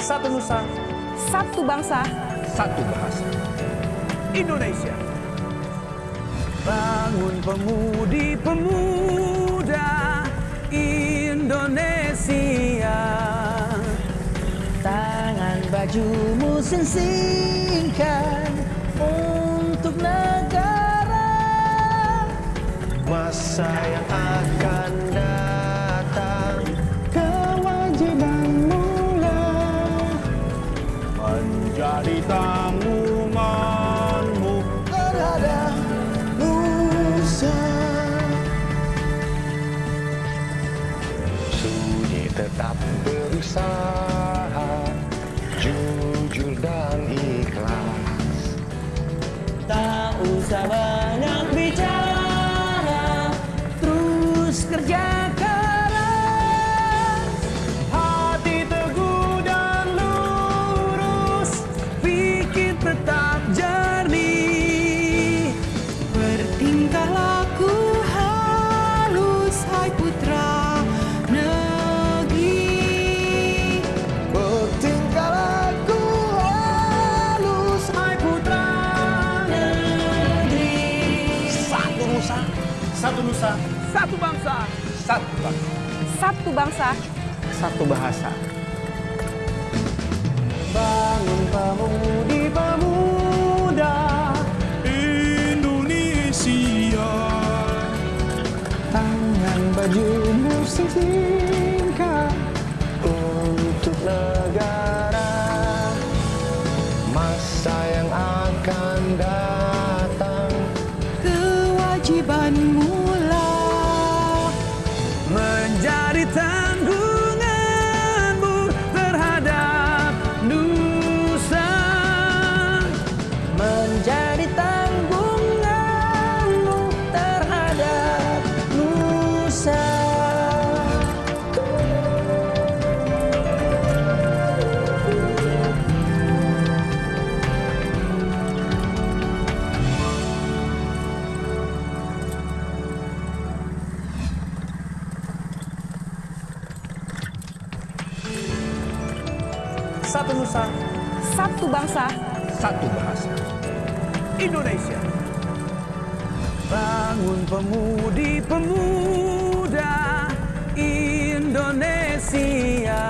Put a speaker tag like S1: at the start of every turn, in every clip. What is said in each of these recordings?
S1: Satu Nusa,
S2: Satu bangsa,
S1: satu bahasa. Indonesia. Bangun pemudi-pemuda Indonesia. Tangan bajumu sensingkan untuk negara. Masa berusaha, jujur dan ikhlas. Tak usah nusa, satu bangsa, satu bangsa,
S2: Satu bangsa,
S1: satu bahasa. Bangun pemudi-pemuda Satu Nusa,
S2: Satu bangsa,
S1: satu bahasa. Indonesia. Bangun pemudi-pemuda Indonesia.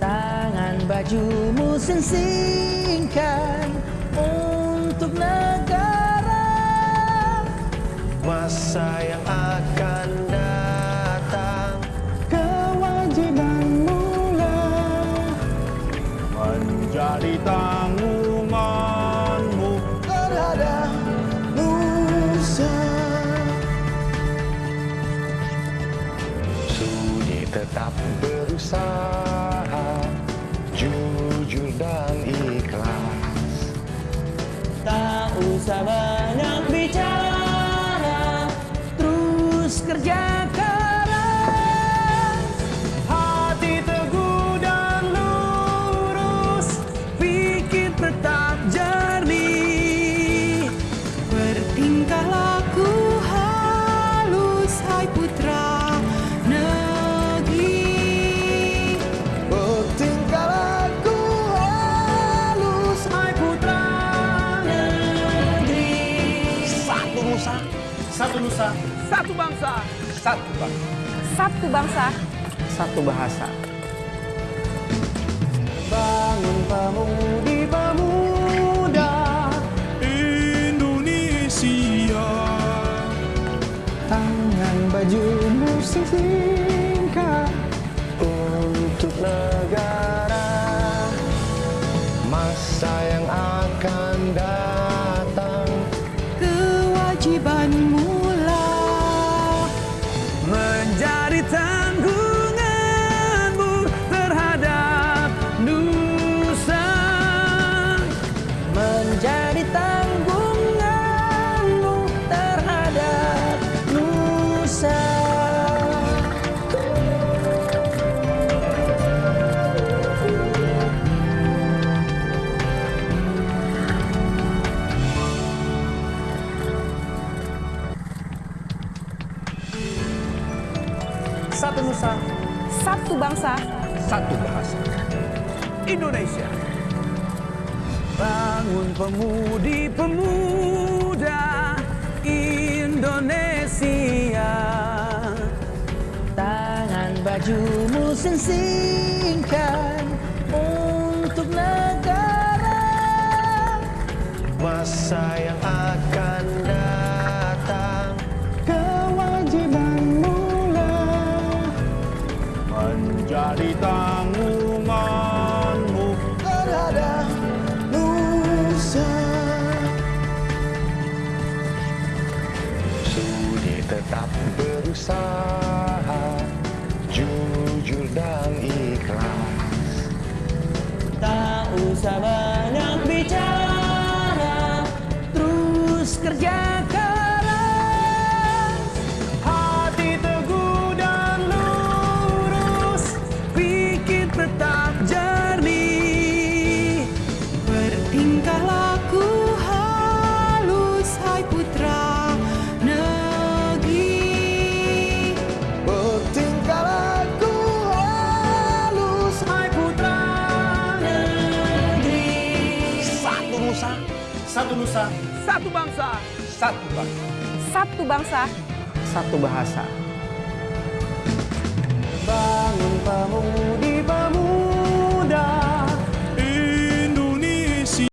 S1: Tangan bajumu sensingkan untuk negara. Masa yang akan menjadi tanggunganmu terhadap Nusa. Sudi tetap berusaha, nusa, satu nusa, satu bangsa, satu bangsa,
S2: Satu bangsa,
S1: satu bahasa. Bangun pemudi-pemuda Indonesia. Tangan bajumu singkat untuk negara. Masa yang akan datang Satu Nusa,
S3: Satu bangsa,
S4: satu bahasa. Indonesia. Bangun pemudi-pemuda Indonesia.
S1: Tangan bajumu sensingkan untuk negara
S5: Masa yang akan
S1: Tak usah banyak
S4: Satu bangsa
S3: Satu bangsa,
S1: Satu bahasa.
S5: Bangun pemuda